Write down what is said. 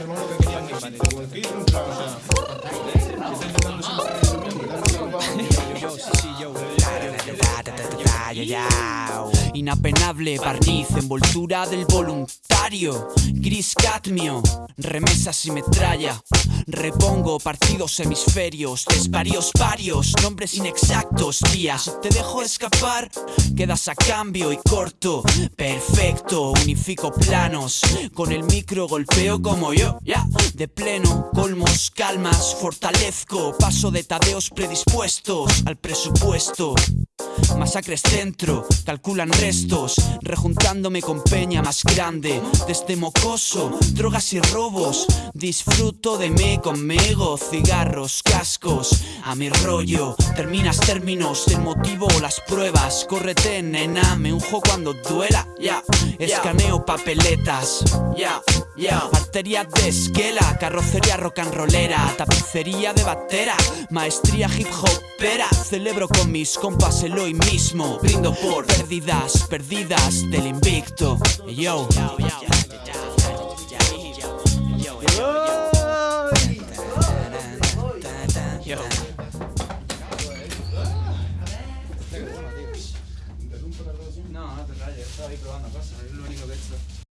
hermano que quería que porque Inapenable barniz, envoltura del voluntario. Gris cadmio, remesas y metralla. Repongo partidos hemisferios, desvarios varios Nombres inexactos, días. Te dejo escapar, quedas a cambio y corto. Perfecto, unifico planos. Con el micro golpeo como yo, ya. De pleno, colmos, calmas, fortalezco Paso de tadeos predispuestos al presupuesto Masacres centro, calculan restos Rejuntándome con peña más grande. Desde mocoso, drogas y robos Disfruto de me conmigo Cigarros, cascos, a mi rollo Terminas términos, el motivo o las pruebas. Córrete nena, me unjo cuando duela Ya, escaneo papeletas Ya, Yeah. Arteria de esquela, carrocería rock and rollera, tapicería de batera, maestría hip hopera. Celebro con mis compas el hoy mismo, brindo por perdidas, perdidas del invicto. Yo. No, no te rayes, estaba ahí probando cosas, es lo único que he hecho.